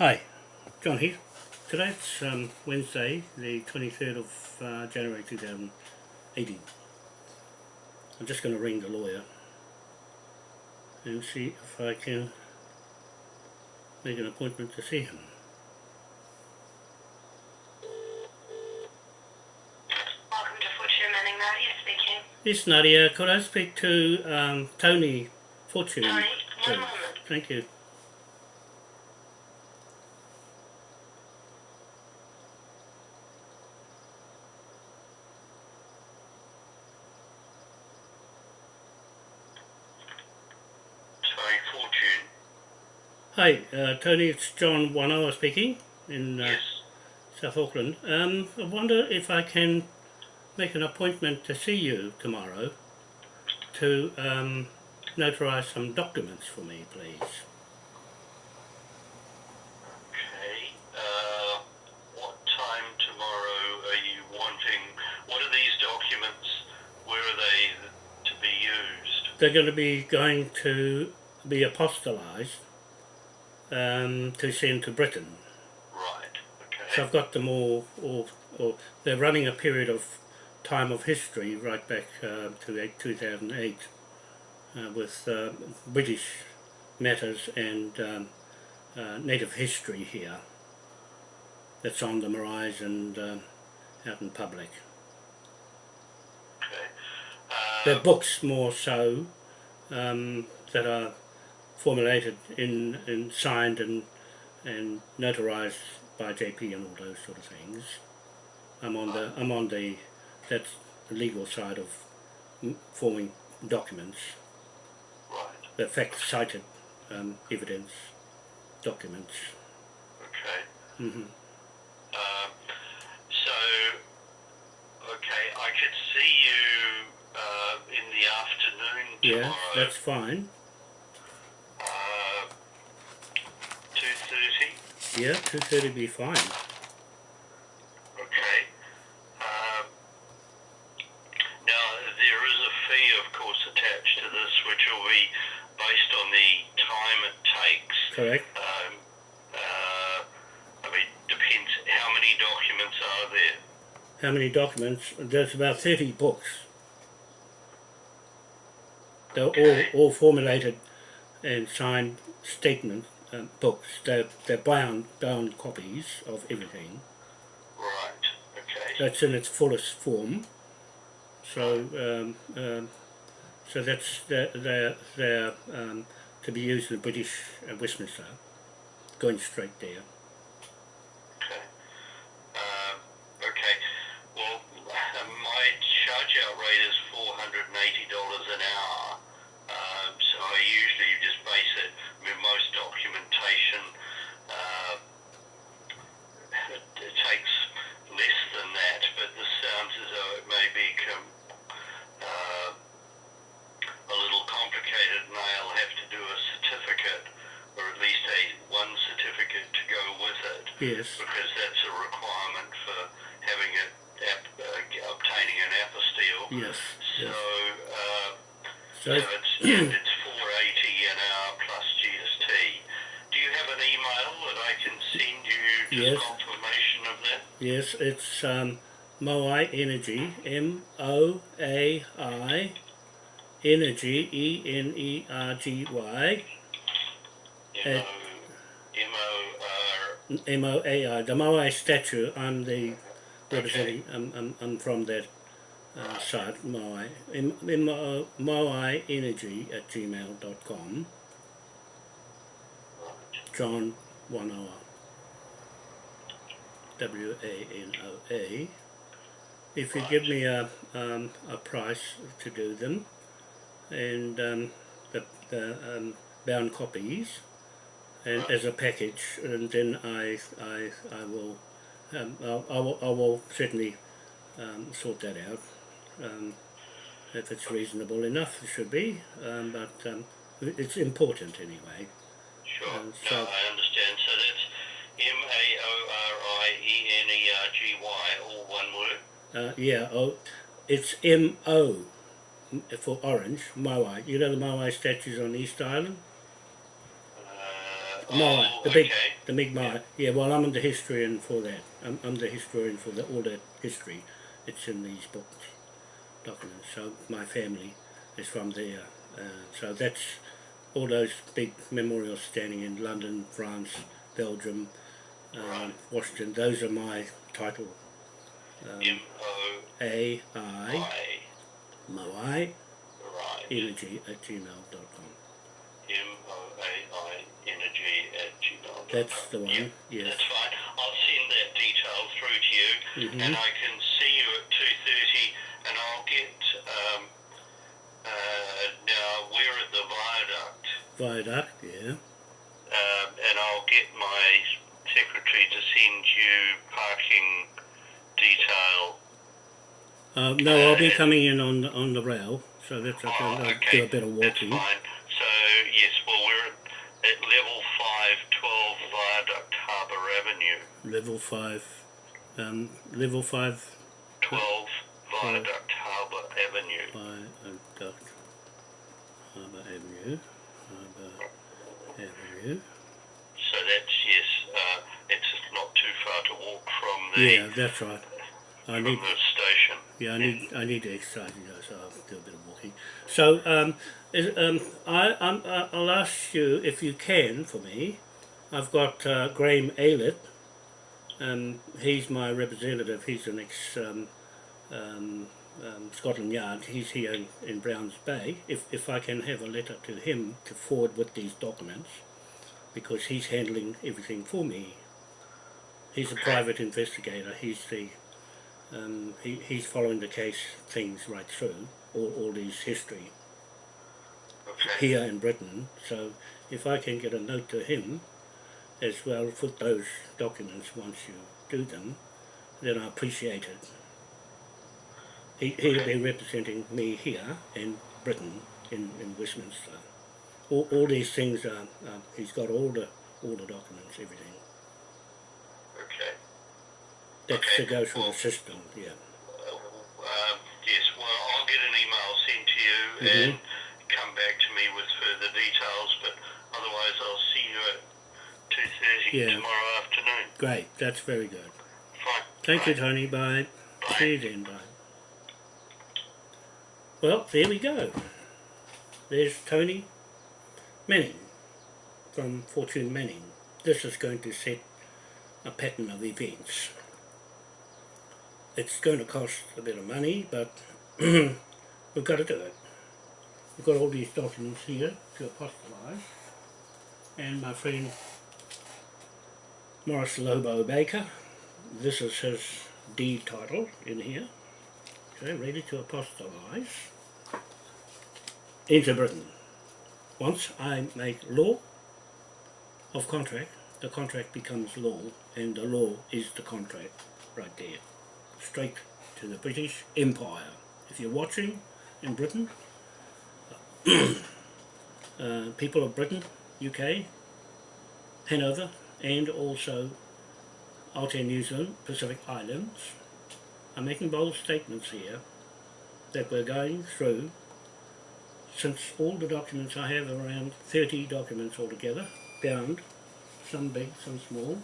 Hi, John here. Today it's um, Wednesday, the 23rd of uh, January 2018. I'm just going to ring the lawyer and see if I can make an appointment to see him. Welcome to Fortune Manning, Nadia speaking. Yes, Nadia, could I speak to um, Tony Fortune? Tony, one moment. Thank you. Tony Fortune. Hi, uh, Tony, it's John Wanoa speaking in uh, Yes. South Auckland. Um, I wonder if I can make an appointment to see you tomorrow to um, notarise some documents for me, please. Okay. Uh, what time tomorrow are you wanting? What are these documents? Where are they to be used? They're going to be going to be apostolised um, to send to Britain. Right. Okay. So I've got them all, all, all they're running a period of time of history right back uh, to eight, 2008 uh, with uh, British matters and um, uh, native history here that's on the Marais and um out in public. Okay. They're books more so um, that are formulated in, in signed and and notarized by JP and all those sort of things. I'm on the I'm on the that's the legal side of forming documents, right. the fact cited um, evidence documents. Okay. hmm Um, so, okay, I could see you uh, in the afternoon Yeah, that's fine. Uh, two thirty. Yeah, two thirty would be fine. Okay. Um, now, there is a fee, of course, attached to this, which will be based on the time it takes. Correct. Um, uh, I mean, depends how many documents are there. How many documents? There's about 30 books. They're all, all formulated and signed statement um, books. They're, they're bound, bound copies of everything. Right. Okay. That's in its fullest form. So, um, um, so that's they're, they're, they're um, to be used in the British uh, Westminster, going straight there. Okay. Um, okay. Well, uh, my charge out rate is four hundred and eighty dollars an hour. Um, so I usually just base it. I mean, most documentation uh, it, it takes less than that, but this sounds as though it may be com- uh, a little complicated, and I'll have to do a certificate, or at least a one certificate to go with it Yes. because that's a requirement for having it ap- uh, obtaining an apostille. Yes. So, yes. uh, So, so it's it's four eighty an hour plus GST. Do you have an email that I can send you Yes. confirmation of that? yes, it's um, Moai Energy, M O A I Energy, E N E R G Y, M Uh, O M O R. M O A I, the Moai statue. I'm the representing, I'm, I'm, I'm from that uh, site, Moai. M- M- O- Moai Energy at gmail.com. John Wanoa. W A N O A. If you give me a, um, a price to do them, and um, the, the um, bound copies, and as a package, and then I, I, I will, um, I'll, I will, I will certainly um, sort that out. Um, if it's reasonable enough, it should be, um, but um, it's important anyway. Sure. Uh, no, I understand. So that's M A O R I E N E R G Y, all one word. Uh, yeah, oh, it's M O for orange, Moai. You know the Moai statues on East Island? Uh, Moai, Oh, the big, okay. the big Moai. Yeah, well, I'm the historian for that. I'm, I'm the historian for the, all that history. It's in these books, documents. So my family is from there. Uh, so that's all those big memorials standing in London, France, Belgium, um. Washington. Those are my title. Um, M O A I Moai. Energy at gmail.com. M O A I energy at gmail. That's the one. Yes. That's fine. I'll send that detail through to you, Mhm. and I can see you at two thirty, and I'll get. Um, uh, now we're at the viaduct, Viaduct. Yeah. um, and I'll get my secretary to send you parking detail. Uh, no, I'll be coming in on the, on the rail, so that's okay. Oh, I'll do a bit of walking. That's fine. So yes, well we're at, at level five, twelve Viaduct Harbour Avenue. Level five, um, level five 12 Viaduct Harbour Avenue. Viaduct Harbour Avenue, Avenue. So that's, yes, uh, it's not too far to walk from the, Yeah, that's right. I need, the station. yeah, I need, I need to exercise, you know, so I'll do a bit of walking. So, um, is, um, I, I'm, I'll ask you if you can for me. I've got uh, Graham Aylett. Um, he's my representative. He's an ex um, um, um, Scotland Yard. He's here in, in Browns Bay. If if I can have a letter to him to forward with these documents, because he's handling everything for me. He's a private investigator. He's the um, he, he's following the case things right through all, all these history Okay. here in Britain. So if I can get a note to him as well with those documents once you do them, then I appreciate it. He, he'll be representing me here in Britain, in, in Westminster. All, all these things are, uh, he's got all the, all the documents, everything. Okay. That's Okay, to go through well- the system, yeah. Uh, um, yes, well, I'll get an email sent to you Mhm. and come back to me with further details, but otherwise I'll see you at 2.30 Yeah. tomorrow afternoon. Great, that's very good. Fine. Thank you, Tony. Bye. Bye. See you then. Bye. Well, there we go. There's Tony Manning from Fortune Manning. This is going to set a pattern of events. It's going to cost a bit of money, but we've got to do it. We've got all these documents here to apostolize. And my friend Morris Lobo Baker this is his deed title in here. Okay, ready to apostolize into Britain. Once I make law of contract, the contract becomes law, and the law is the contract right there. Straight to the British Empire. If you're watching in Britain, uh, people of Britain, UK, Hanover, and also Aotearoa New Zealand, Pacific Islands, I'm making bold statements here that we're going through, since all the documents I have are around 30 documents altogether, bound, some big, some small,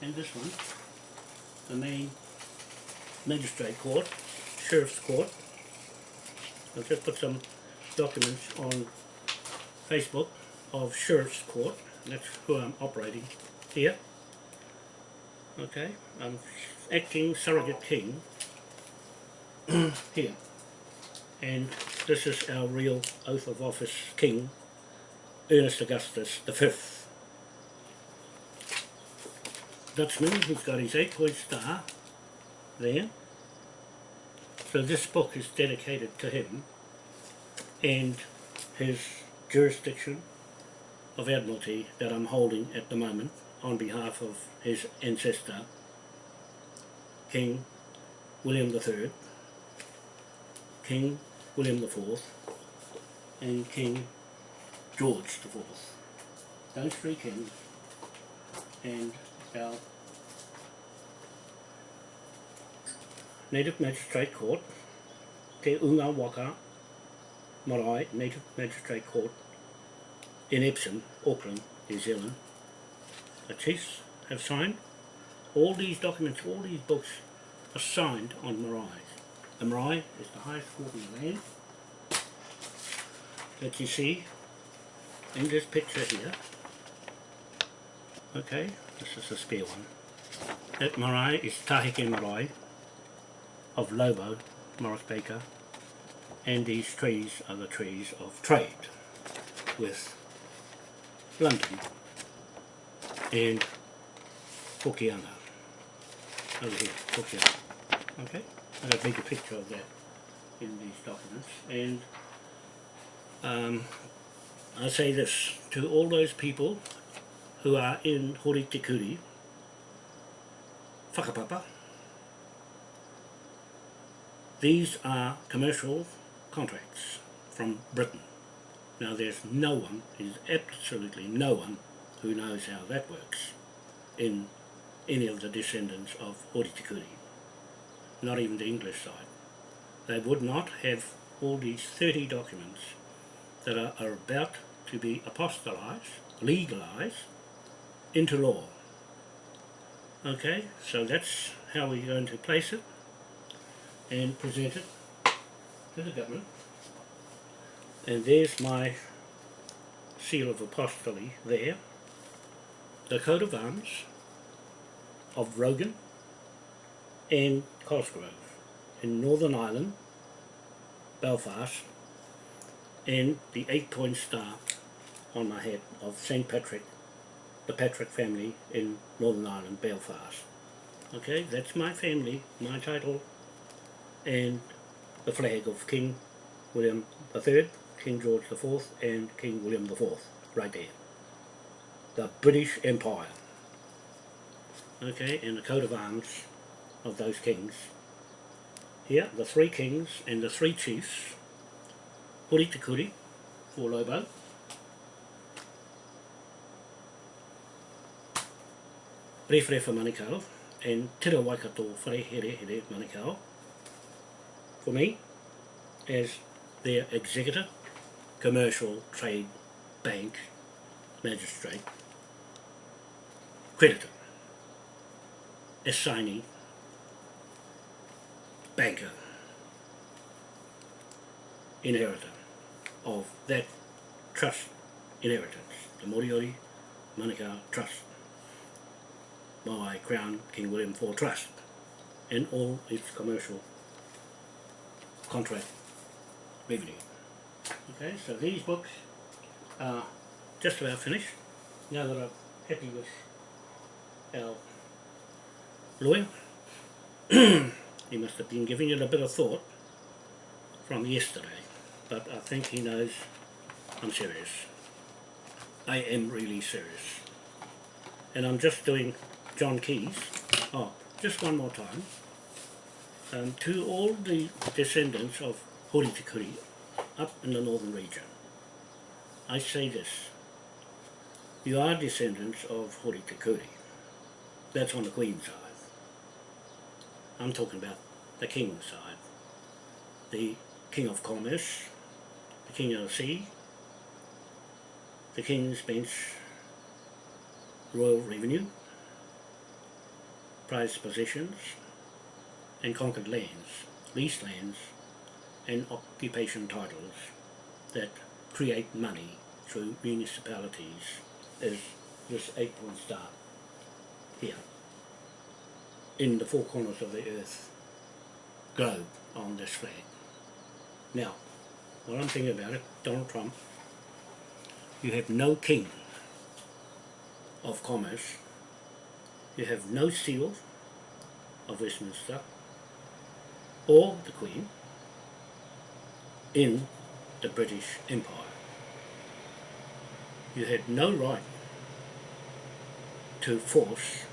and this one, the main magistrate court, sheriff's court. I've just put some documents on Facebook of sheriff's court, that's who I'm operating here. Okay, I'm acting surrogate king here. And this is our real oath of office king, Ernest Augustus Fifth. Dutchman, he's got his eight point star there. So this book is dedicated to him and his jurisdiction of Admiralty that I'm holding at the moment on behalf of his ancestor, King William III, King William IV, and King George IV. Those three kings and our Native Magistrate Court, Te Unga Waka Marae Native Magistrate Court in Epsom, Auckland, New Zealand, the chiefs have signed. All these documents, all these books are signed on marae. The marae is the highest in the land that you see in this picture here. Okay, this is a spare one. That marae is Tahike marae of Lobo, Morris Baker, and these trees are the trees of trade with London and Hokianga over here, Hokianga. Okay, Got a bigger picture of that in these documents. And um, I say this to all those people who are in Hori Te Kuri, whakapapa, these are commercial contracts from Britain. Now there's no one, there's absolutely no one who knows how that works in any of the descendants of Hori Te Kuri, not even the English side. They would not have all these 30 documents that are, are about to be apostolized, legalized into law. Okay, so that's how we're going to place it and present it to the government. And there's my seal of apostolate there. The coat of arms of Rogan and Cosgrove in Northern Ireland, Belfast, and the eight point star on my head of St. Patrick, the Patrick family in Northern Ireland, Belfast. Okay, that's my family, my title, and the flag of King William III, King George IV, and King William IV, right there. The British Empire. Okay, and the coat of arms of those kings. Here, the three kings and the three chiefs Hori Te Kuri, for Lobo. Rewhare Manukau and Tira Waikato Whare Here Here Manukau for me as their executor, commercial, trade, bank, magistrate, creditor, assignee, banker, inheritor of that trust inheritance, the Moriori Manukau Trust, by Crown King William IV Trust, and all its commercial contract revenue. Okay, so these books are just about finished. Now that I'm happy with our lawyer, he must have been giving it a bit of thought from yesterday, but I think he knows I'm serious. I am really serious. And I'm just doing John Key's. Oh, just one more time. Um, to all the descendants of Hori Te up in the northern region, I say this. You are descendants of Hori Te That's on the Queen's side. I'm talking about the King's side. The King of Commerce, the King of the Sea, the King's Bench Royal Revenue, prized possessions, and conquered lands, leased lands, and occupation titles that create money through municipalities as this eight point star here in the four corners of the earth globe on this flag. Now, what I'm thinking about it, Donald Trump, you have no king of commerce, you have no seal of Westminster, or the Queen, in the British Empire. You had no right to force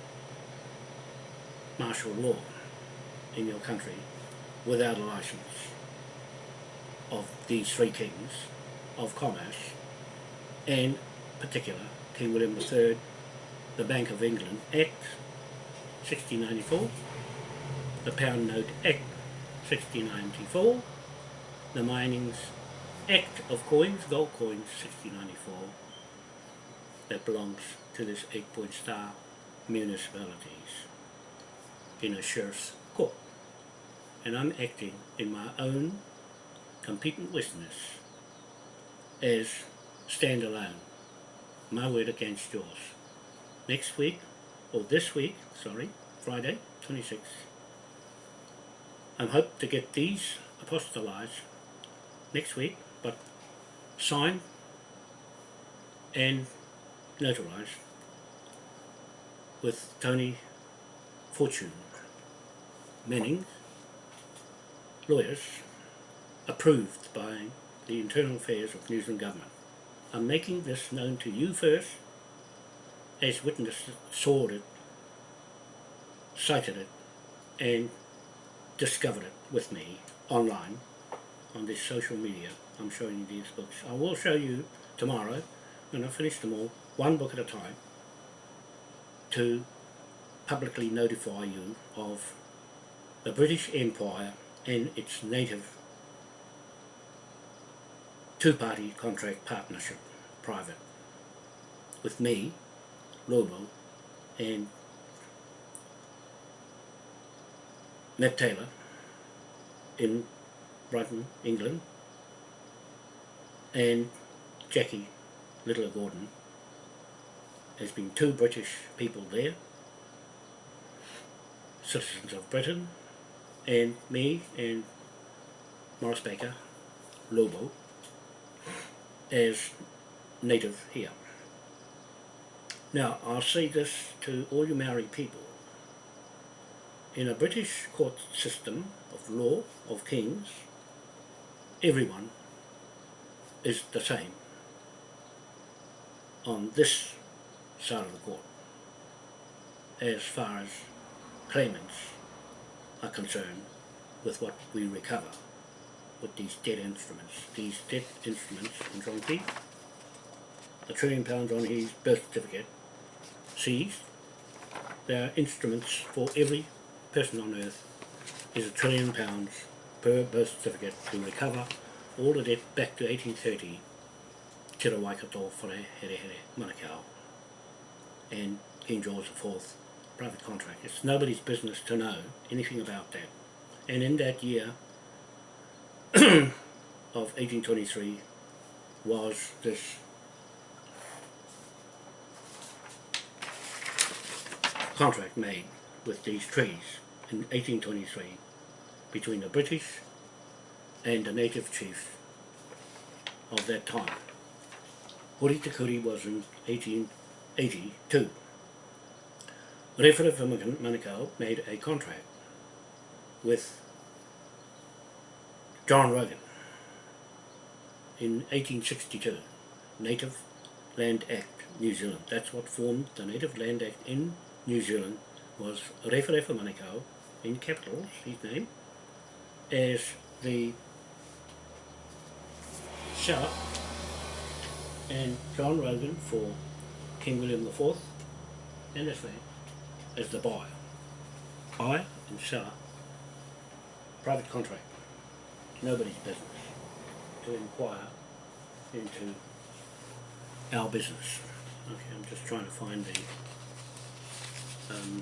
martial law in your country without a license of these three kings of commerce and particular King William III, the Bank of England Act 1694, the Pound Note Act 1694, the Minings Act of Coins, Gold Coins 1694, that belongs to this eight point star municipalities in a sheriff's court. And I'm acting in my own competent witness as stand alone. My word against yours. Next week, or this week, sorry, Friday, 26th, I hope to get these apostolized next week, but signed and notarized with Tony Fortune Manning, lawyers, approved by the Internal Affairs of New Zealand Government. I'm making this known to you first, as witnesses saw it, cited it, and discovered it with me online on this social media. I'm showing you these books. I will show you tomorrow, when I finish them all, one book at a time, to publicly notify you of the British Empire and its native two-party contract partnership, private, with me, Lobo, and Ned Taylor in Brighton, England, and Jackie Littler Gordon. There's been two British people there, citizens of Britain, and me and Morris Baker, Lobo, as native here. Now, I'll say this to all you Maori people. In a British court system of law, of kings, everyone is the same on this side of the court as far as claimants are concerned with what we recover with these debt instruments. These debt instruments in Key, a trillion pounds on his birth certificate, seized. There are instruments for every person on earth is a trillion pounds per birth certificate to recover all the debt back to 1830 Te Waikato Whare Here Here Manukau and King George IV private contract. It's nobody's business to know anything about that. And in that year of 1823 was this contract made with these trees in 1823 between the British and the native chiefs of that time. Hori Te Kuri was in 1882. For Manukau made a contract with John Rogan in 1862, Native Land Act, New Zealand. That's what formed the Native Land Act in New Zealand was Rewhare for Manukau, in capitals, his name, as the seller and John Rogan for King William IV and his family as the buyer. Buyer and seller, private contract, nobody's business to inquire into our business. Okay, I'm just trying to find the, um,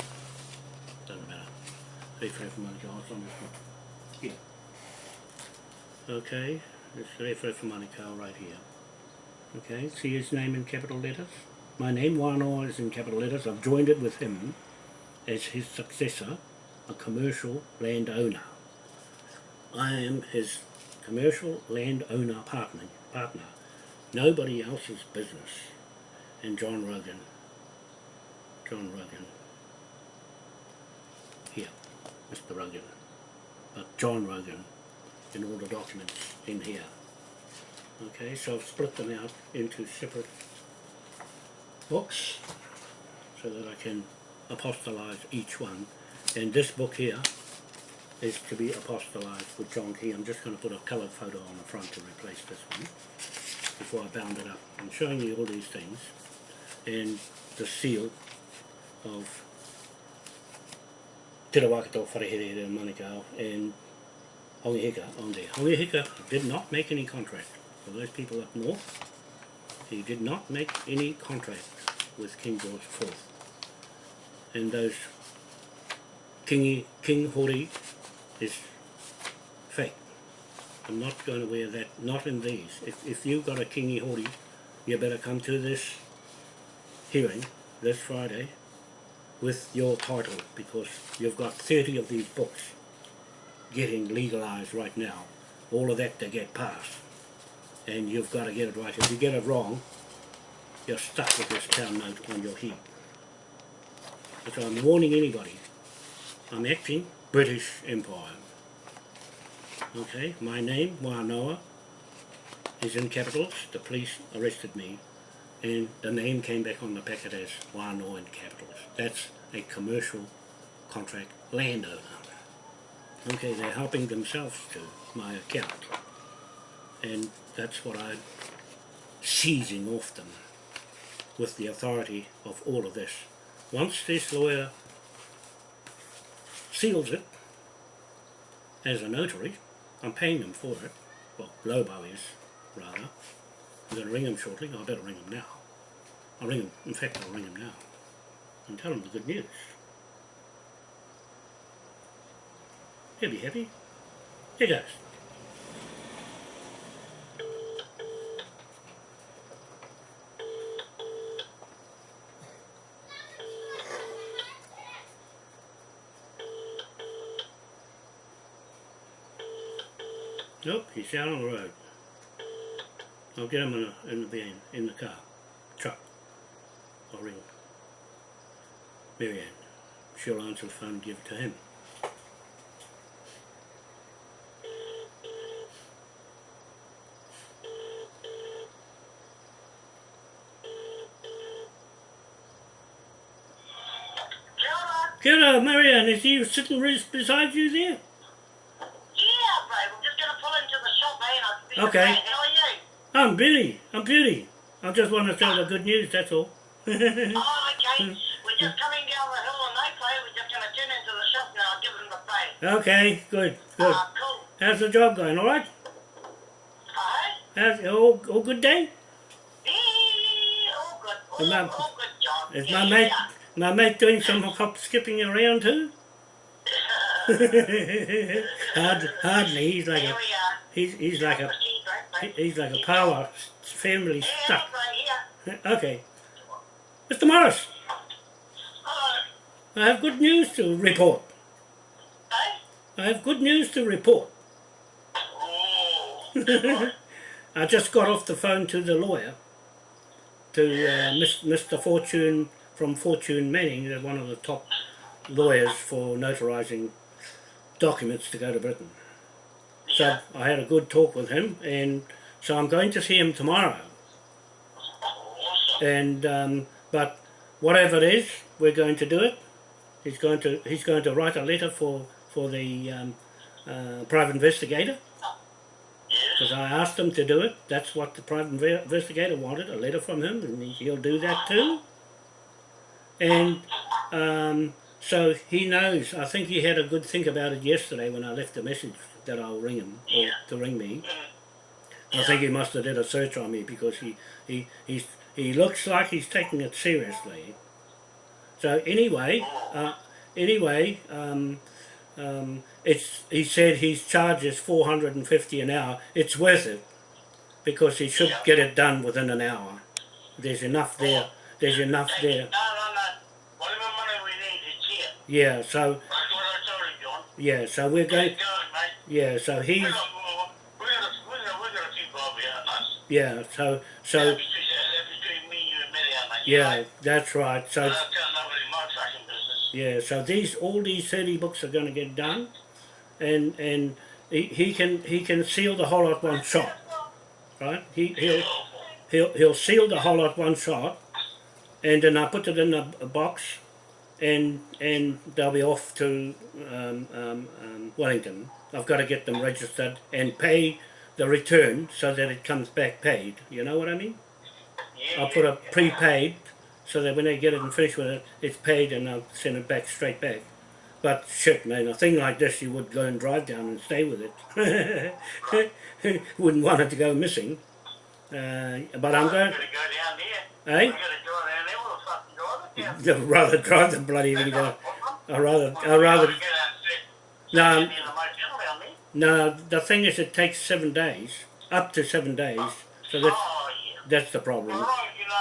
doesn't matter, reference from Monica, it's on this one. Here. Okay, this reference from Monica right here. Okay, see his name in capital letters? My name, Wanoa, is in capital letters. I've joined it with him as his successor, a commercial landowner. I am his commercial landowner partner, partner. Nobody else's business. And John Rogan, John Rogan, here, Mr. Rogan, but John Rogan in all the documents in here. Okay, so I've split them out into separate books so that I can apostolize each one. And this book here is to be apostolized with John Key. I'm just going to put a coloured photo on the front to replace this one before I bound it up. I'm showing you all these things and the seal of Te Rawakato Wharehere and Manukau and Hongi Hika on there. Hongi Hika did not make any contract. For those people up north, he did not make any contract with King George IV. And those kingy, king hoodie is fake. I'm not going to wear that, not in these. If, if you've got a kingy hoodie, you better come to this hearing this Friday with your title because you've got 30 of these books getting legalised right now. All of that to get passed. And you've got to get it right. If you get it wrong, you're stuck with this town note on your head. So I'm warning anybody. I'm acting British Empire. Okay, my name, Wanoa, is in capitals. The police arrested me and the name came back on the packet as Wanoa in capitals. That's a commercial contract landowner. Okay, they're helping themselves to my account. And that's what I'm seizing off them with the authority of all of this. Once this lawyer seals it as a notary, I'm paying him for it. Well, Lobo is, rather. I'm going to ring him shortly. I better ring him now. I'll ring him. In fact, I'll ring him now and tell him the good news. He'll be happy. Here goes. Nope, he's out on the road. I'll get him in, a, in the van, in the car, truck. I'll ring Marianne. She'll answer the phone and give it to him. Kia ora. Hello, Marianne, is he sitting right beside you there? Yeah, babe. I'm just going to pull into the shop, eh? And I'll be Okay. back. How are you? I'm Billy, I'm Billy. I just want to tell the good news, that's all. Oh, okay. We're just coming down the hill on Mayfair. We're just going to turn into the shop now. I'll give them the pay. okay, good, good. Ah, cool. How's the job going, alright? Hey? How's all, all good day? Yeah, all good. All, my- all good, John. Is yeah, my mate yeah. my mate doing some hop skipping around too? Hard, hardly, he's like a he's he's like a he- he's like a power family stuck. Okay. Mr. Morris, Hello. I have good news to report. I have good news to report. Oh. I just got off the phone to the lawyer, to uh, Mr. Fortune from Fortune Manning, one of the top lawyers for notarizing documents to go to Britain. So I had a good talk with him, and so I'm going to see him tomorrow. And um, but whatever it is, we're going to do it. He's going to he's going to write a letter for for the um, uh, private investigator because I asked him to do it. That's what the private investigator wanted, a letter from him, and he- he'll do that too. And um, so he knows. I think he had a good think about it yesterday when I left the message that I'll ring him or Yeah. to ring me. Mm. I think he must have did a search on me because he, he, he's, he looks like he's taking it seriously. So anyway, uh, anyway, um, um, it's, he said his charge is 450 an hour. It's worth it because he should Yeah. get it done within an hour. There's enough there. There's enough there. No, no, no. Whatever money we need, it's here. Yeah, so, That's what I told you, John. yeah, so we're going. Yeah, so he's, got more. We got, we got, we got a few bob here, us. yeah, so, so, That's between, that's between me, you, and Mary, mate. yeah, Right? that's right. So, don't tell nobody my fucking business. Yeah, so these all these thirty books are going to get done, and and he, he can he can seal the whole lot one shot, right? He he'll he'll he'll seal the whole lot one shot, and then I put it in a, a box, and and they'll be off to um, um, um, Wellington. I've got to get them registered and pay the return so that it comes back paid. You know what I mean? Yeah, I'll put a prepaid so that when they get it and finish with it, it's paid and I'll send it back straight back. But shit, man, a thing like this, you would go and drive down and stay with it. Wouldn't want it to go missing. Uh, but I'm going, gonna go down there. eh? We're gonna go down there. What the Yeah. I'd rather drive the bloody thing. I'd rather, I'd rather, you gotta get out and sit- No, no, the thing is it takes seven days, up to seven days, so that's, Oh, yeah. that's the problem. as you know,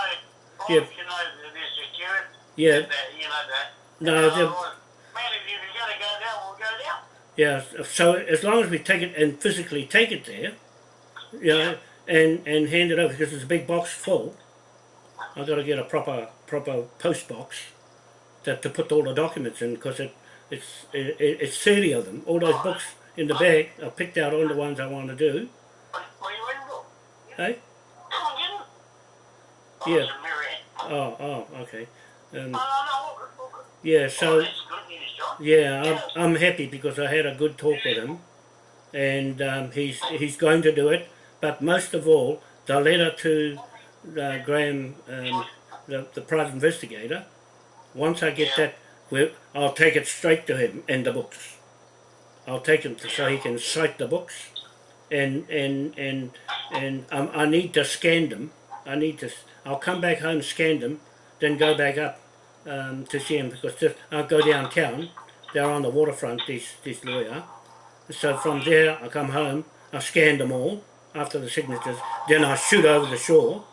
Yeah. you know that they're Yeah, that, you know that. no, the, Man, if you gotta go down, we'll go down. yeah, so as long as we take it and physically take it there, you know, and, and hand it over, because it's a big box full, I've got to get a proper, proper post box that to put all the documents in, because it, it's, it, it's 30 of them, all those oh, books in the bag, I've picked out all the ones I want to do, What, what are you waiting for? hey? Come on, get him. Yeah. it's a Marianne. Oh, oh, okay. Um, no, no, all good, all good. yeah, so, that's good news, John. yeah, I'm, I'm happy because I had a good talk with him, and um, he's, he's going to do it, but most of all, the letter to uh, Graham, um, the, the private investigator, once I get that, I'll take it straight to him and the books. I'll take him to, so he can cite the books, and and and and um, I need to scan them. I need to. I'll come back home, scan them, then go back up um, to see him because just, I'll go downtown. They're on the waterfront. This this lawyer. So from there, I come home. I scan them all after the signatures. Then I shoot over the shore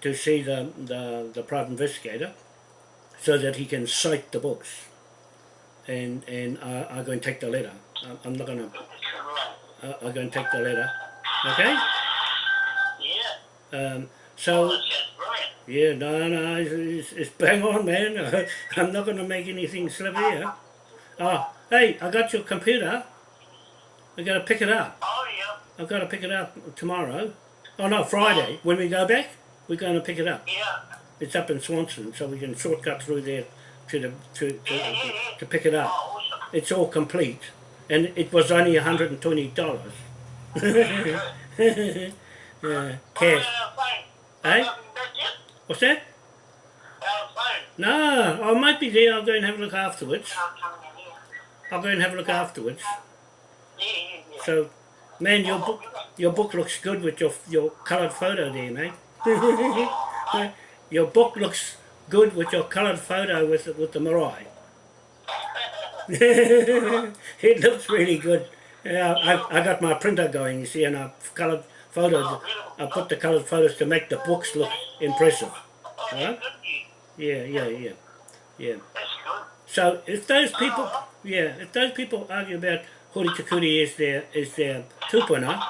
to see the the, the private investigator, so that he can cite the books. And and I, I'm going to take the letter. I'm, not going to. Uh, I'm going to take the letter. Okay. Yeah. Um, Oh, so that yeah, no, no, it's, it's, it's bang on, man. I'm not going to make anything slip here. Oh, hey, I got your computer. I got to pick it up. Oh, yeah. I've got to pick it up tomorrow. Oh no, Friday. When we go back, we're going to pick it up. Yeah. It's up in Swanson, so we can shortcut through there to the to to, Yeah, yeah, to, yeah. to pick it up. Oh, awesome. It's all complete, and it was only hundred and twenty dollars. yeah, cash. Eh? What's that? No, I might be there. I'll go and have a look afterwards. I'm coming in here. I'll go and have a look afterwards. So, man, your book your book looks good with your your coloured photo there, mate. your book looks good with your coloured photo with the- with the marae. it looks really good. Yeah, I, I got my printer going, you see, and I've coloured photos. I put the coloured photos to make the books look impressive. Huh? Yeah, yeah, yeah, yeah. So if those people, yeah, if those people argue about Hori Te Kuri is their is their tupuna,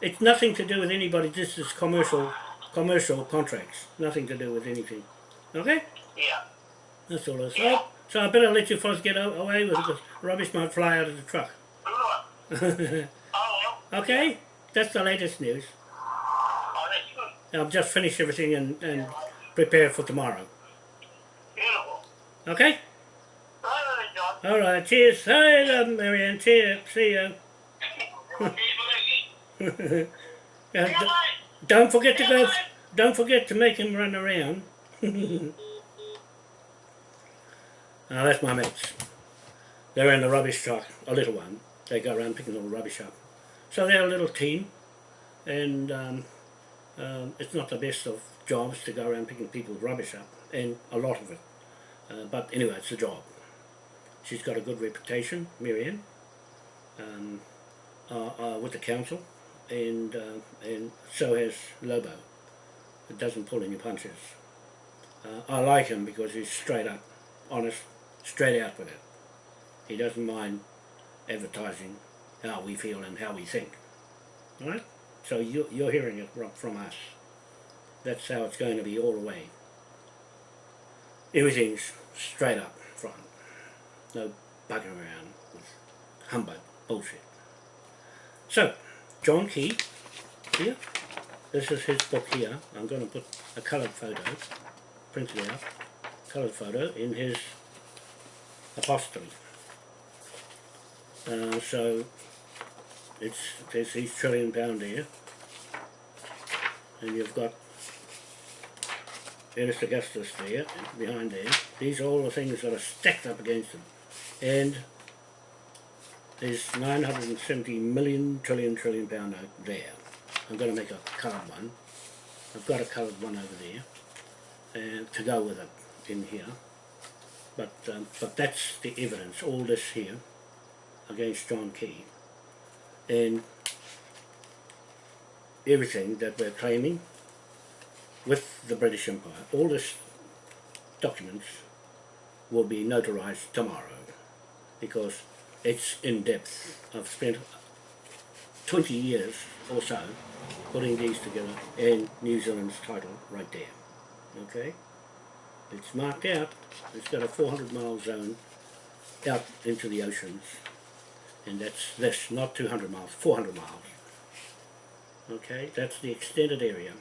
it's nothing to do with anybody. This is commercial commercial contracts. Nothing to do with anything. Okay, Yeah. that's all. It's so, so I better let you fellas get away with it because rubbish might fly out of the truck. Oh, okay, that's the latest news. Oh. I've just finish everything and, and prepare for tomorrow. Okay. All right. Cheers. Hey, love Marianne. Cheers. See you. Uh, Good d- night. Don't forget to go. Don't forget to make him run around. Ah, that's my mates. They're in the rubbish truck, a little one. They go around picking all the rubbish up. So they're a little team, and um, um, it's not the best of jobs to go around picking people's rubbish up, and a lot of it. Uh, but anyway, it's a job. She's got a good reputation, Marianne, um, uh, uh, with the council and uh, and so has Lobo. It doesn't pull any punches. Uh, I like him because he's straight up, honest, straight out with it. He doesn't mind advertising how we feel and how we think. Right? So you, you're hearing it from- from us. That's how it's going to be all the way. Everything's straight up front. No bugging around with humbug bullshit. So, John Key, here. This is his book here. I'm going to put a coloured photo, printed out, coloured photo in his apostrophe. Uh, so, it's there's his trillion pound here, and you've got Ernest Augustus there, behind there. These are all the things that are stacked up against him. And there's 970 million trillion trillion pound note there. I'm going to make a coloured one. I've got a coloured one over there and to go with it. in here. But um, but that's the evidence, all this here, against John Key. And everything that we're claiming with the British Empire, all this documents will be notarized tomorrow because it's in depth. I've spent 20 years or so putting these together and New Zealand's title right there. Okay? It's marked out. It's got a 400 mile zone out into the oceans. And that's this, not 200 miles, 400 miles. Okay, that's the extended area.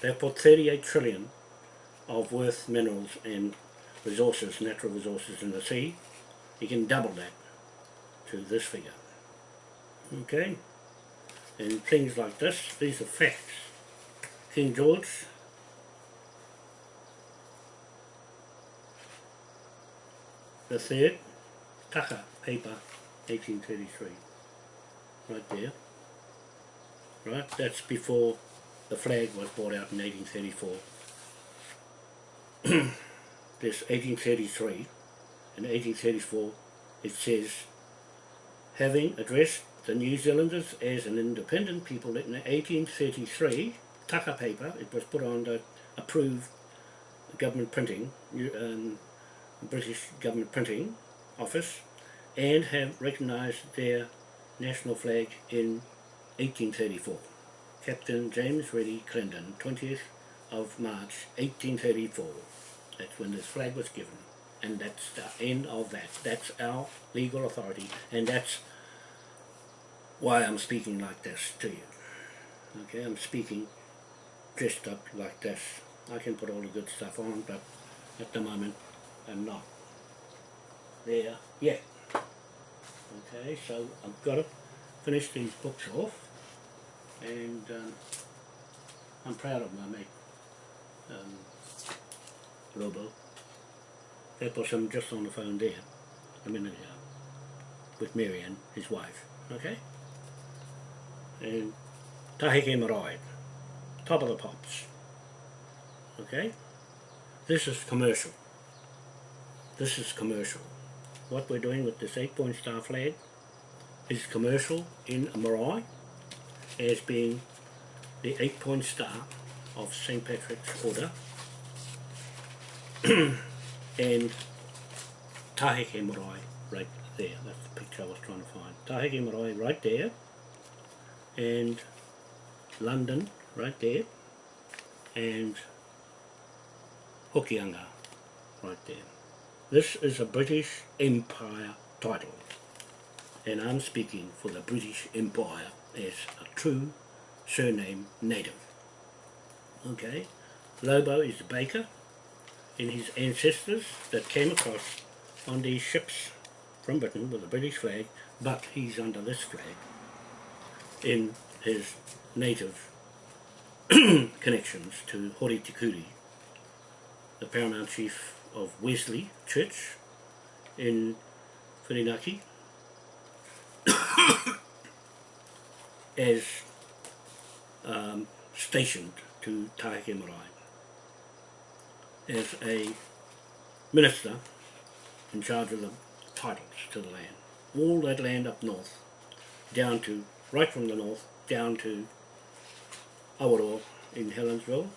They've put 38 trillion of worth minerals and resources, natural resources in the sea. You can double that to this figure. Okay? And things like this, these are facts. King George the third, Tucker, paper, 1833. Right there. Right, that's before the flag was brought out in 1834. this 1833 and 1834 it says having addressed the New Zealanders as an independent people in 1833 Tucker paper it was put on the approved government printing um, British government printing office and have recognised their national flag in 1834 Captain James Reddy Clendon 20th of March 1834 that's when this flag was given. And that's the end of that. That's our legal authority. And that's why I'm speaking like this to you. Okay, I'm speaking dressed up like this. I can put all the good stuff on, but at the moment I'm not there yet. Okay, so I've got to finish these books off and um, I'm proud of my mate. Um, Lobo. That was him just on the phone there, a minute ago, with Marianne, his wife, okay? And Taheke Marae, top of the pops, okay? This is commercial. This is commercial. What we're doing with this eight-point star flag is commercial in Marae as being the eight-point star of St. Patrick's Order and Taheke Marae right there. That's the picture I was trying to find. Taheke Marae right there and London right there and Hokianga right there. This is a British Empire title and I'm speaking for the British Empire as a true surname native. Okay, Lobo is a baker and his ancestors that came across on these ships from Britain with a British flag, but he's under this flag in his native connections to Hori Te Kuri, the paramount chief of Wesley Church in Whirinaki, as um, stationed to Taheke Marae. As a minister in charge of the titles to the land. All that land up north, down to, right from the north, down to Awaroa in Helensville,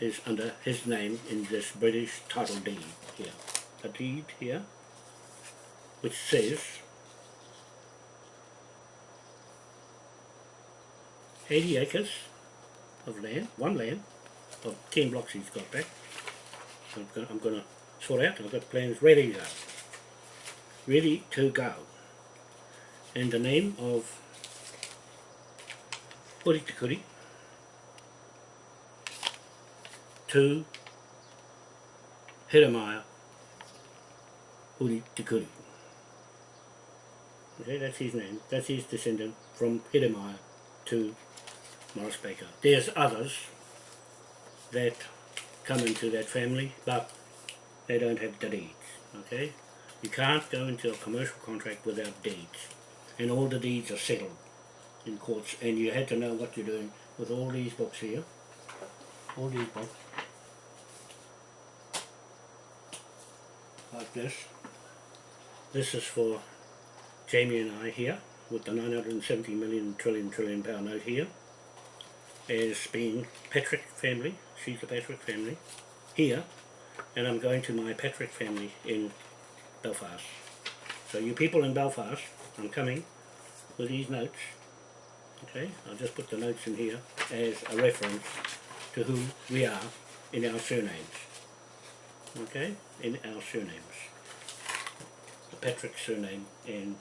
is under his name in this British title deed here. A deed here, which says 80 acres of land, one land, of 10 blocks he's got back. So I'm gonna, I'm gonna sort out, I've got plans ready to go. Ready to go. And the name of Puritikuri to Hiramaya Puritikuri. Okay, that's his name. That's his descendant from Hiramaya to Morris Baker. There's others that come into that family, but they don't have the deeds, okay? You can't go into a commercial contract without deeds, and all the deeds are settled in courts, and you had to know what you're doing with all these books here, all these books. Like this. This is for Jamie and I here with the 970 million trillion trillion pound note here as being Patrick family, she's the Patrick family here and I'm going to my Patrick family in Belfast. So you people in Belfast, I'm coming with these notes okay, I'll just put the notes in here as a reference to who we are in our surnames okay, in our surnames the Patrick surname and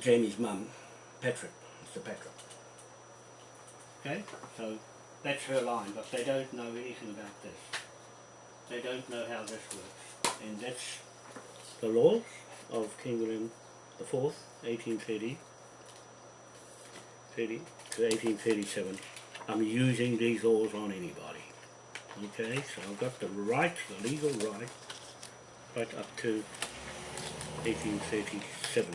Jamie's mum, Patrick, Mr. Patrick. Okay, so that's her line, but they don't know anything about this. They don't know how this works. And that's the laws of King William the Fourth, 1830 30 to 1837. I'm using these laws on anybody. Okay, so I've got the right, the legal right, right up to 1837.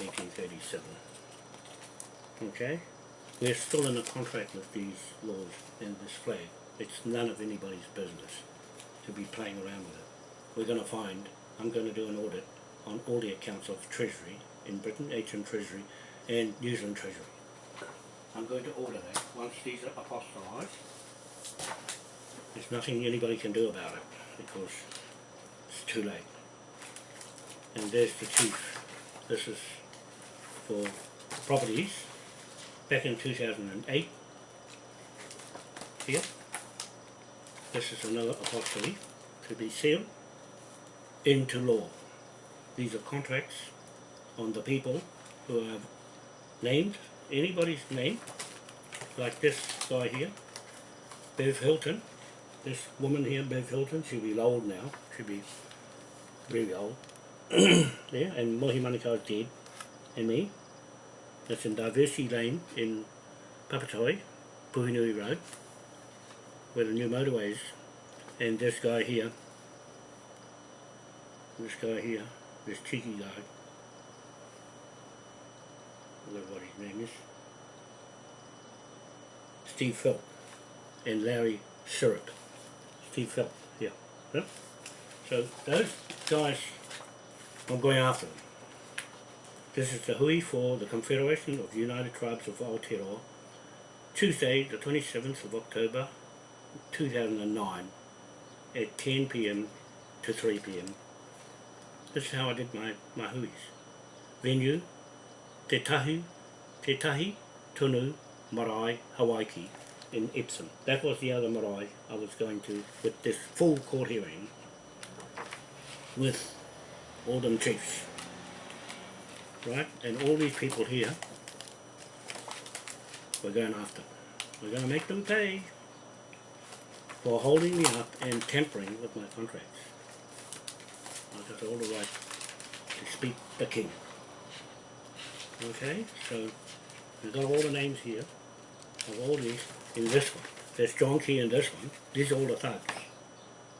Eighteen thirty-seven. Okay, we're still in a contract with these laws and this flag. It's none of anybody's business to be playing around with it. We're going to find, I'm going to do an audit on all the accounts of Treasury in Britain, HM Treasury, and New Zealand Treasury. I'm going to order that once these are apostolized. There's nothing anybody can do about it because it's too late. And there's the chief. This is for properties back in 2008. Here. This is another apostolate to be sealed into law. These are contracts on the people who have named anybody's name, like this guy here, Bev Hilton. This woman here, Bev Hilton, she'll be old now. She'll be really old. there, and Mohi Manukau is dead, and me. That's in Diversity Lane in Papatoi, Puhinui Road, where the new motorway is. And this guy here, this guy here, this cheeky guy, What his name is, Steve Philp and Larry Syrup. Steve Philp, yeah. yeah. So those guys, I'm going after them. This is the hui for the Confederation of United Tribes of Aotearoa, Tuesday the 27th of October 2009 at 10 p.m. to 3 p.m. This is how I did my, my huis. Venue, Te tahu, Te Tahi Tunu Marae Hawaiki in Epsom. That was the other marae I was going to with this full court hearing with all them chiefs. Right? And all these people here we're going after. We're going to make them pay for holding me up and tampering with my contracts. I've got all the right to speak the king. Okay, so we've got all the names here of all these in this one. There's John Key in this one. These are all the thugs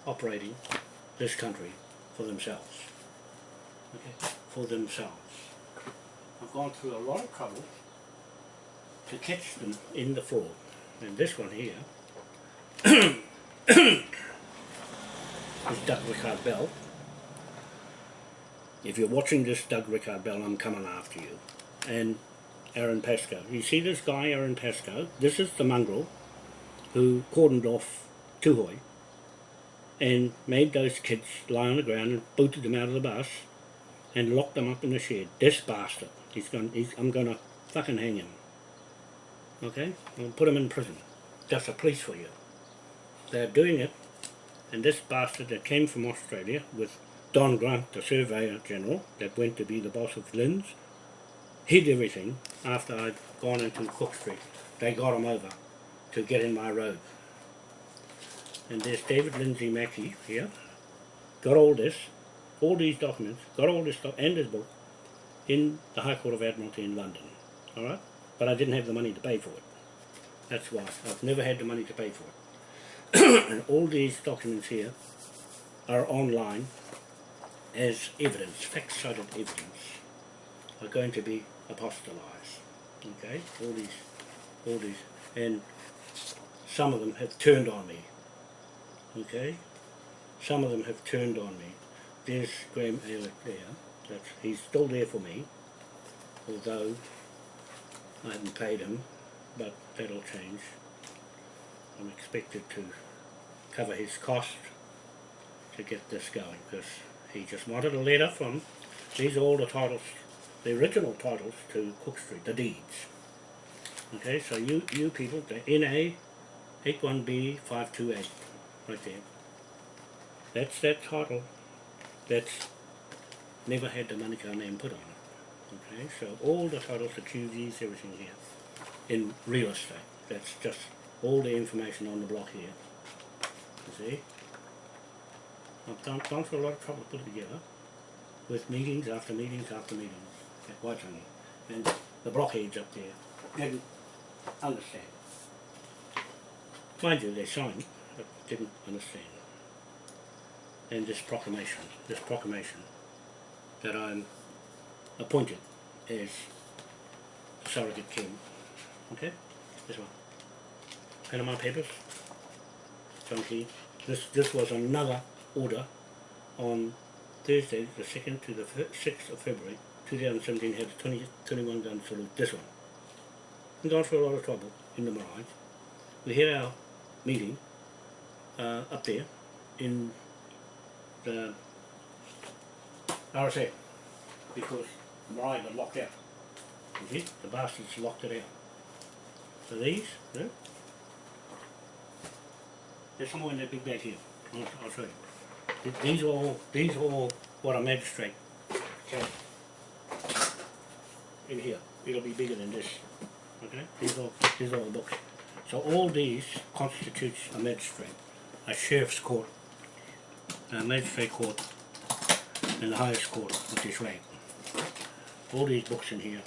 operating this country for themselves. Okay, for themselves. I've gone through a lot of trouble to catch them in the fraud. And this one here is Doug Rickard Bell. If you're watching this Doug Rickard Bell, I'm coming after you. And Aaron Pascoe. You see this guy, Aaron Pascoe? This is the mongrel who cordoned off Tuhoe and made those kids lie on the ground and booted them out of the bus and locked them up in the shed. This bastard. He's going, he's, I'm going to fucking hang him. Okay? I'll put him in prison. That's a police for you. They're doing it and this bastard that came from Australia with Don Grant, the Surveyor General, that went to be the boss of LINZ, hid everything after I'd gone into Cook Street. They got him over to get in my road. And there's David Lindsay Mackey here, got all this, all these documents, got all this stuff, and his book, in the High Court of Admiralty in London. Alright? But I didn't have the money to pay for it. That's why. I've never had the money to pay for it. and all these documents here are online as evidence, fact-cited evidence, are going to be apostolized. Okay, all these all these, and some of them have turned on me. Okay, some of them have turned on me. There's Graham Aylick there. That's he's still there for me, although I haven't paid him, but that'll change. I'm expected to cover his cost to get this going because he just wanted a letter from these are all the titles, the original titles to Cook Street, the deeds. Okay, so you you people, the NA 81B 528, right there. That's that title. That's never had the Manukau name put on it. Okay, so all the titles, the QVs, everything here in real estate. That's just all the information on the block here. You see? I've gone, gone through a lot of trouble to put it together with meetings after meetings after meetings at Waitangi. And the blockheads up there didn't understand. Mind you, they signed, but didn't understand. And this proclamation, this proclamation that I'm appointed as surrogate king. Okay? This one. Panama Papers. John Key. This this was another order on Thursday, the second to the sixth of February, two thousand seventeen had a 20, 21 gun salute. This one. And gone through a lot of trouble in the Mirage. We had our meeting uh, up there in the RSA because Mariah got locked out. You see? The bastards locked it out. So these, yeah? There's somewhere in that big bag here. I'll, I'll show you. These are all, these are all what a magistrate can. In here. It'll be bigger than this. Okay? These are, these are all books. So all these constitutes a magistrate, a sheriff's court, a magistrate court, and the highest court, which is rank. All these books in here.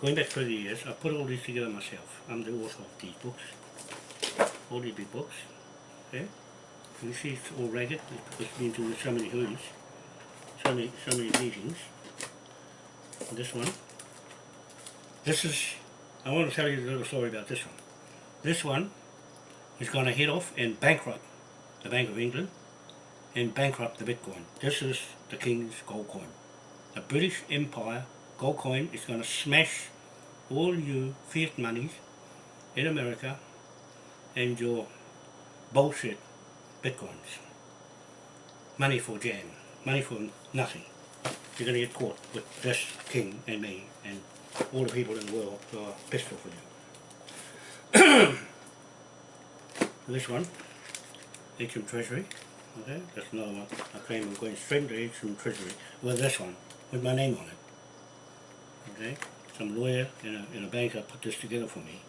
Going back 30 years, I put all these together myself. I'm the author of these books. All these big books. Okay? You see it's all ragged because it's been through so many hoods, so many, so many meetings. This one. This is, I want to tell you a little story about this one. This one is going to head off and bankrupt the Bank of England and bankrupt the Bitcoin. This is the King's gold coin. The British Empire gold coin is going to smash all you fiat monies in America and your bullshit bitcoins. Money for jam, money for nothing. You're going to get caught with this king and me and all the people in the world who are off with you. this one, HM Treasury. Okay, that's another one. I claim I'm going straight to HM Treasury with this one, with my name on it. Okay, some lawyer and a, and a banker put this together for me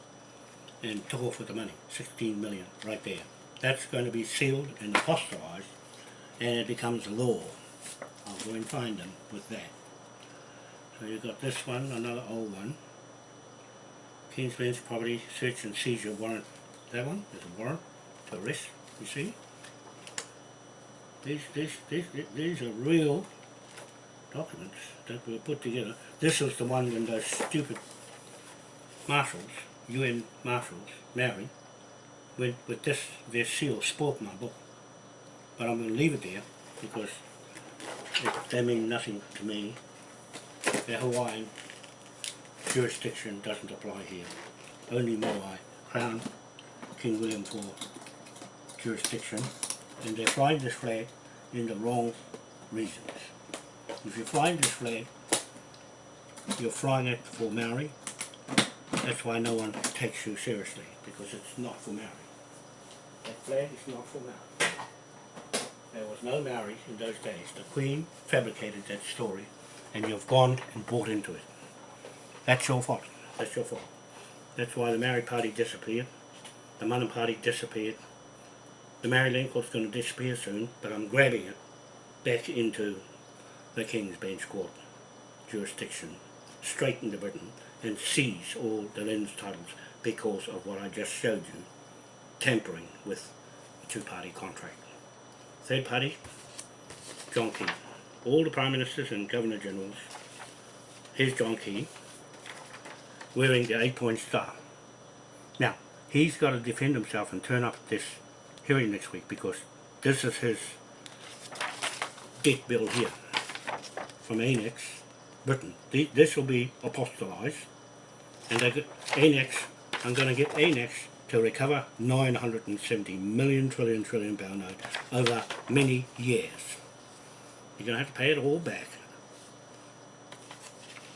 and took off with the money, 16 million right there. That's going to be sealed and apostolized and it becomes law. Go and find them with that. So you've got this one, another old one. King's Bench Property Search and Seizure Warrant. That one is a warrant to arrest, you see. These, these, these, these are real documents that were put together. This was the one when those stupid marshals, UN marshals, married, with, with this, their seal spoilt my book. But I'm going to leave it there because they mean nothing to me. The Hawaiian jurisdiction doesn't apply here. Only Moai, Crown, King William IV jurisdiction, and they're flying this flag in the wrong reasons. If you're flying this flag, you're flying it for Maori. That's why no one takes you seriously, because it's not for Maori. That flag is not for Maori. There was no marriage in those days. The Queen fabricated that story, and you've gone and bought into it. That's your fault. That's your fault. That's why the Maori Party disappeared. The Mana Party disappeared. The Maori Land Court's going to disappear soon, but I'm grabbing it back into the King's Bench Court jurisdiction, straight into Britain, and seize all the lands titles because of what I just showed you, tampering with a two-party contract. Third party, John Key. All the Prime Ministers and Governor Generals, here's John Key, wearing the eight-point star. Now, he's got to defend himself and turn up at this hearing next week because this is his debt bill here from Annex, Britain. This will be apostolized and get Annex, I'm going to get Annex to recover 970 million trillion trillion pound note over many years. You're going to have to pay it all back.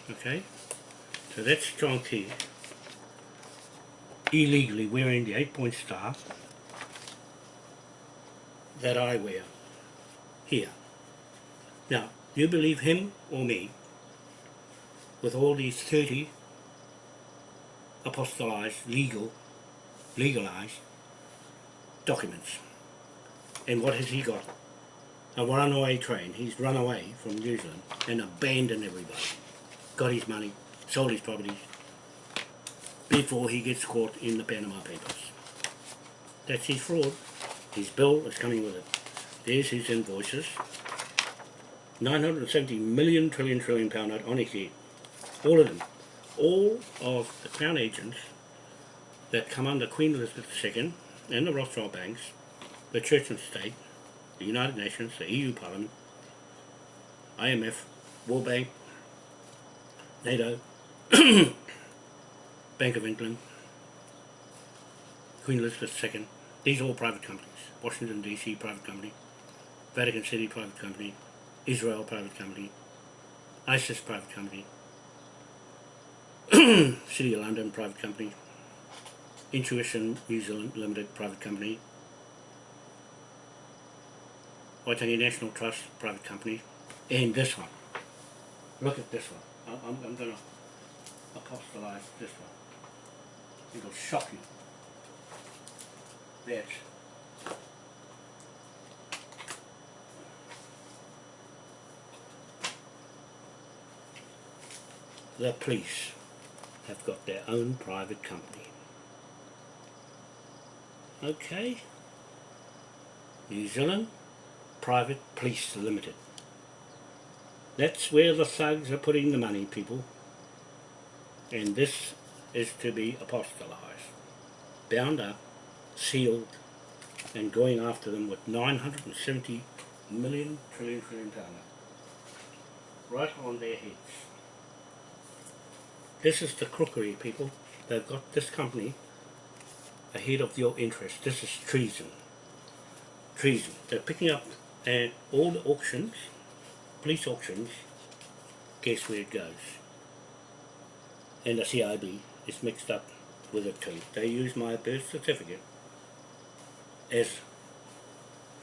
Okay? So that's John Key illegally wearing the eight point star that I wear here. Now, do you believe him or me with all these 30 apostolized, legal, legalized documents. And what has he got? A runaway train. He's run away from New Zealand and abandoned everybody. Got his money, sold his properties before he gets caught in the Panama Papers. That's his fraud. His bill is coming with it. There's his invoices. 970 million trillion trillion pound note on his head. All of them. All of the Crown agents that come under Queen Elizabeth II and the Rothschild banks, the Church and State, the United Nations, the EU Parliament, IMF, World Bank, NATO, Bank of England, Queen Elizabeth II, these are all private companies. Washington DC, private company. Vatican City, private company. Israel, private company. ISIS, private company. City of London, private company. Intuition New Zealand Limited, private company. Waitangi National Trust, private company. And this one. Look at this one. I'm, I'm going to apostolize this one. It'll shock you. That the police have got their own private company. Okay. New Zealand Private Police Limited. That's where the thugs are putting the money, people. And this is to be apostolized, bound up, sealed, and going after them with 970 million trillion trillion note. right on their heads. This is the crookery, people. They've got this company ahead of your interest. This is treason. Treason. They're picking up and all the auctions, police auctions, guess where it goes. And the CIB is mixed up with it too. They use my birth certificate as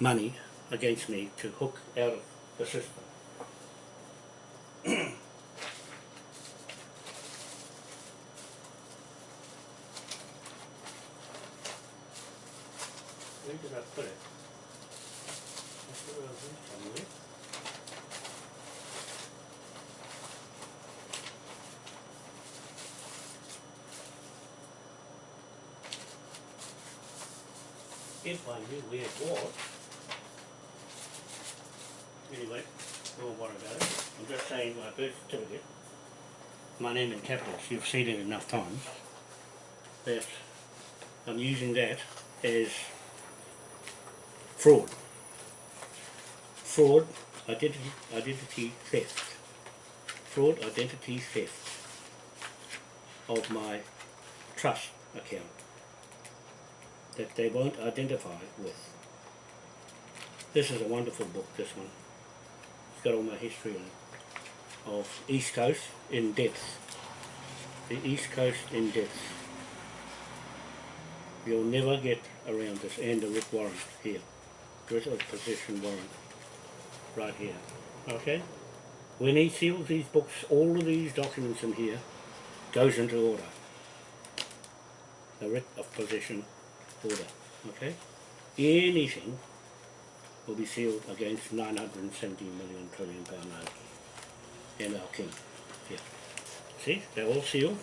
money against me to hook out of the system. Where did I put it? I put it over here somewhere. Where it was. Anyway, don't worry about it. I'm just saying my birth certificate, my name in capitals, you've seen it enough times, that I'm using that as fraud. Fraud, identity, identity theft. Fraud, identity theft of my trust account that they won't identify with. This is a wonderful book, this one. It's got all my history in it of East Coast in depth. The East Coast in depth. You'll never get around this and the Rick warrant here. Writ of possession warrant. Right here. Okay? When he seals these books, all of these documents in here goes into order. The writ of possession Okay? Anything will be sealed against 970 million trillion pound note and our king. Here. See? They're all sealed.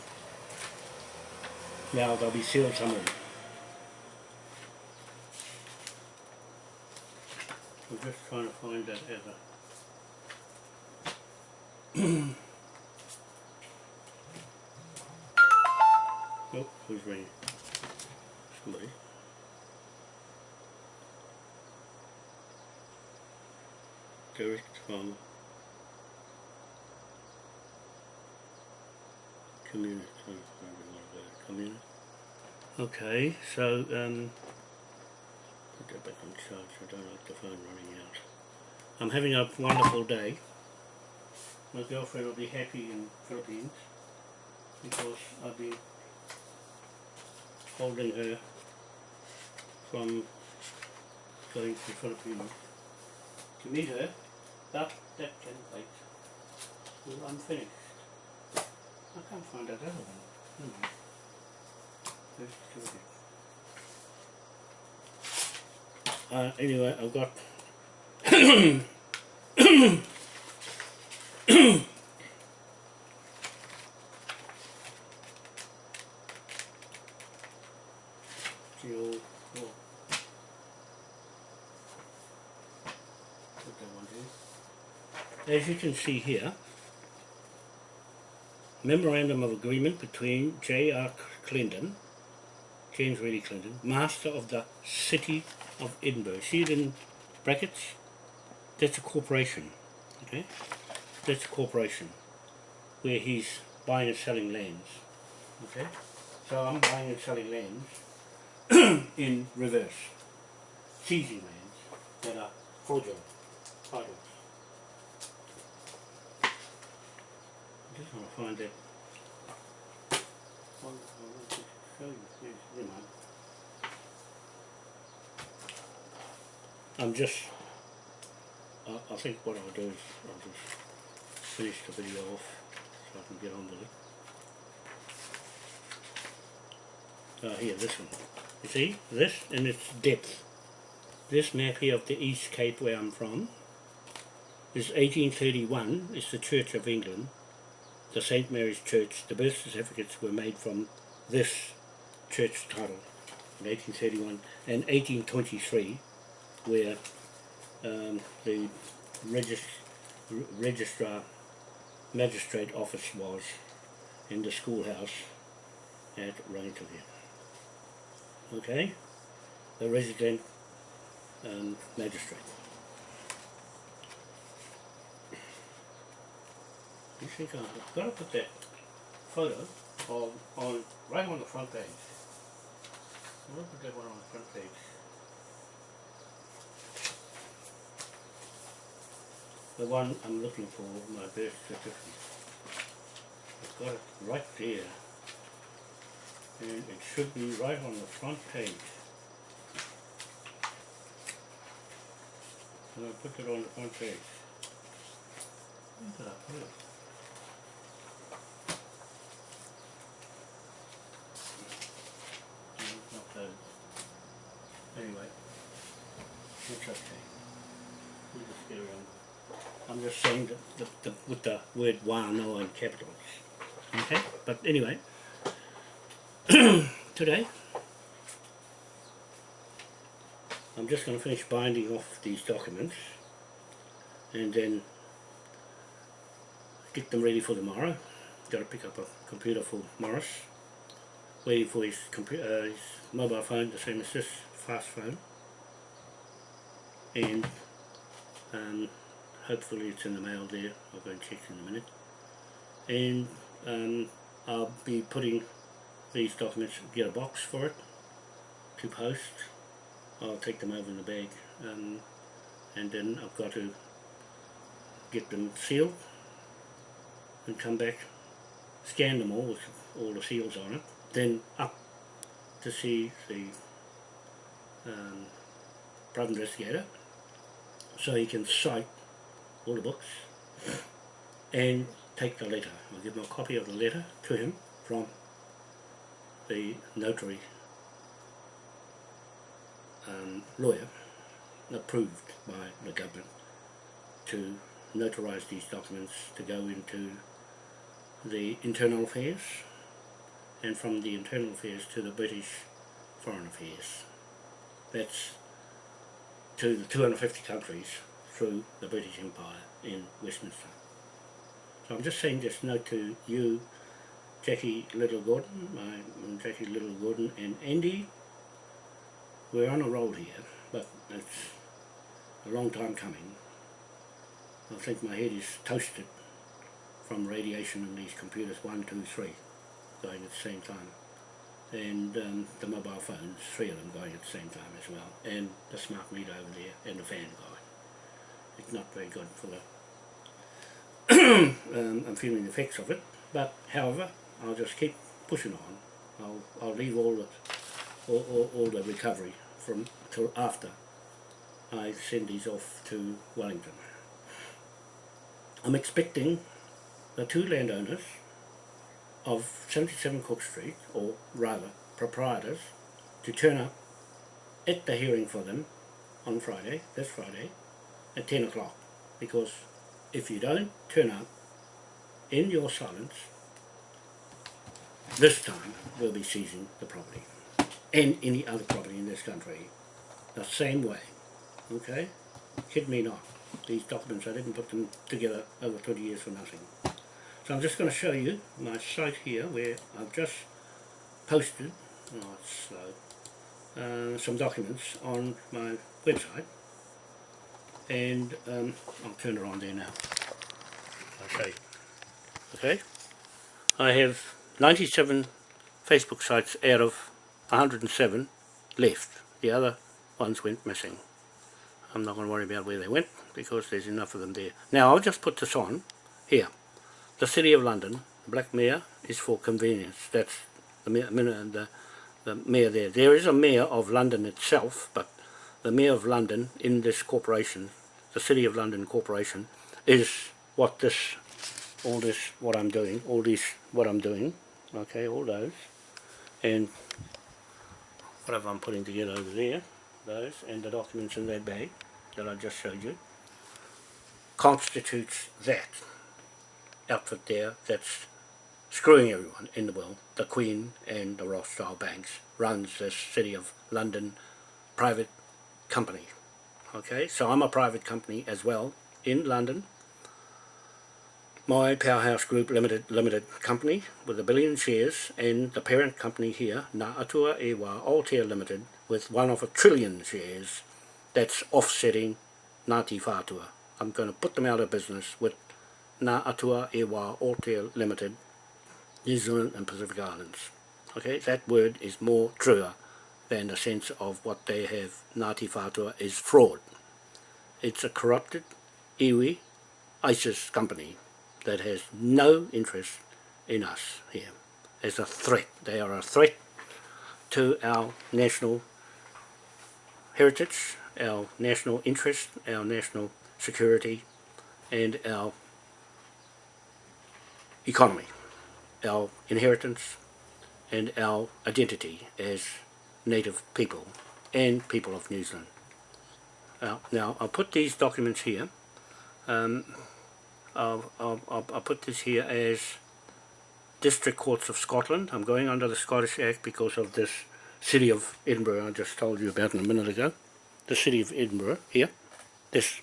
Now they'll be sealed some of them. I'm just trying to find that as a Oh, who's ringing? somebody. From community. Community. Okay, so um, put that back on charge. I don't like the phone running out. I'm having a wonderful day. My girlfriend will be happy in Philippines because I'll be holding her from going to Philippines to meet her, that can wait. Well, I'm finished. I can't find that other one. Hmm. Let's do it. Uh, anyway, I've got Geo, oh. Put that one here. As you can see here, memorandum of agreement between J.R. Clendon, James Reddy Clendon, master of the city of Edinburgh. See it in brackets? That's a corporation, okay? That's a corporation where he's buying and selling lands, okay? So I'm buying and selling lands in reverse, seizing lands that are fraudulent titles. I just find it. I'm just, I, I think what I'll do is I'll just finish the video off so I can get on with it. Uh, here, this one. You see, this and its depth. This map here of the East Cape where I'm from is 1831, it's the Church of England, the St. Mary's Church. The birth certificates were made from this church title in 1831 and 1823 where um, the regis registrar magistrate office was in the schoolhouse at Rangitukia. Okay, the resident um, magistrate. Think I've got to put that photo on, on right on the front page. I'm going to put that one on the front page. the one I'm looking for, my birth certificate. I've got it right there. And it should be right on the front page. And I put it on the front page. Where did I put it? No, it's not there. Anyway, I'm just saying that the, the, with the word wano in capitals. Okay, but anyway, today I'm just going to finish binding off these documents and then get them ready for tomorrow. Got to pick up a computer for Morris, waiting for his, compu- uh, his mobile phone, the same as this fast phone, and um, hopefully it's in the mail there, I'll go and check in a minute. And um, I'll be putting these documents, get a box for it to post. I'll take them over in the bag um, and then I've got to get them sealed and come back, scan them all with all the seals on it, then up to see the um, investigator so he can cite all the books and take the letter. I'll give him a copy of the letter to him from the notary um, lawyer approved by the government to notarise these documents to go into the internal affairs and from the internal affairs to the British foreign affairs. That's to the 250 countries through the British Empire in Westminster. So I'm just saying this note to you, Jackie Little Gordon, my Jackie Little Gordon and Andy we're on a roll here, but it's a long time coming. I think my head is toasted from radiation in these computers, one, two, three, going at the same time. And um, the mobile phones, three of them going at the same time as well. And the smart meter over there, and the fan going. It's not very good for the... um, I'm feeling the effects of it. But, however, I'll just keep pushing on. I'll, I'll leave all the, all, all, all the recovery from till after I send these off to Wellington. I'm expecting the two landowners of 77 Cook Street, or rather proprietors, to turn up at the hearing for them on Friday, this Friday, at 10 o'clock. Because if you don't turn up in your silence, this time we'll be seizing the property and any other property in this country the same way. Okay? Kid me not. These documents, I didn't put them together over 20 years for nothing. So I'm just going to show you my site here where I've just posted, uh, some documents on my website and um, I'll turn it on there now. Okay. Okay. I have 97 Facebook sites out of 107 left. The other ones went missing. I'm not going to worry about where they went because there's enough of them there. Now I'll just put this on here. The City of London, Black Mayor is for convenience. That's the mayor, the, the mayor there. There is a mayor of London itself, but the mayor of London in this corporation, the City of London Corporation, is what this, all this, what I'm doing, all this, what I'm doing, okay, all those, and whatever I'm putting together over there, those, and the documents in that bag that I just showed you, constitutes that outfit there that's screwing everyone in the world. The Queen and the Rothschild banks runs this City of London private company. Okay, so I'm a private company as well in London. My Powerhouse Group Limited Limited Company with a billion shares and the parent company here, Ngā Atua Ewa Aotea Limited with one of a trillion shares that's offsetting Ngāti Whātua. I'm going to put them out of business with Ngā Atua Ewa Aotea Limited, New Zealand and Pacific Islands. Okay, that word is more truer than the sense of what they have Ngāti Whātua is fraud. It's a corrupted iwi ISIS company that has no interest in us here as a threat. They are a threat to our national heritage, our national interest, our national security and our economy, our inheritance and our identity as native people and people of New Zealand. Uh, now I'll put these documents here, um, I'll, I'll, I'll, put this here as District Courts of Scotland. I'm going under the Scottish Act because of this City of Edinburgh I just told you about in a minute ago. The City of Edinburgh, here, this,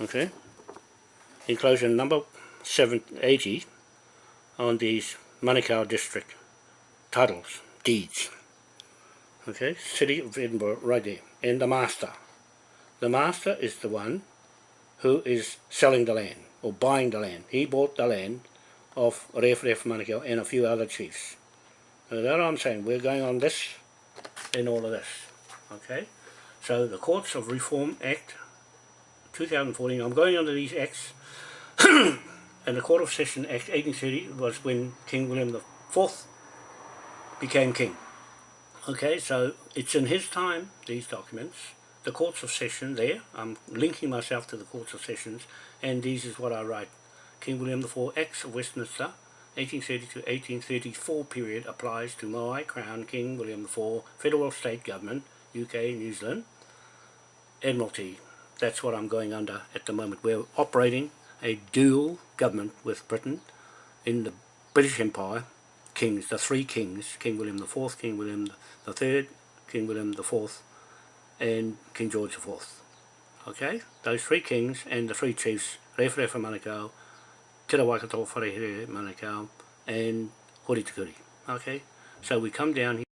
okay, enclosure number 780 on these Manukau District titles, deeds. Okay, City of Edinburgh right there. And the master. The master is the one who is selling the land or buying the land. He bought the land of Ref Ref Manukau and a few other chiefs. That's what I'm saying. We're going on this and all of this. Okay? So the Courts of Reform Act 2014, I'm going under these acts and the Court of Session Act 1830 was when King William IV became king. Okay, so it's in his time, these documents, the Courts of Session there, I'm linking myself to the Courts of Sessions, and this is what I write. King William IV Acts of Westminster, 1830 to 1834 period applies to Moai Crown King William IV Federal State Government, UK, New Zealand, Admiralty. That's what I'm going under at the moment. We're operating a dual government with Britain in the British Empire, kings, the three kings, King William IV, King William III, King William IV, and King George IV. Okay, those three kings and the three chiefs, Rewharewha Manukau, Te Waikato Wharehere Manukau, and Hori Te Kuri. Okay, so we come down here.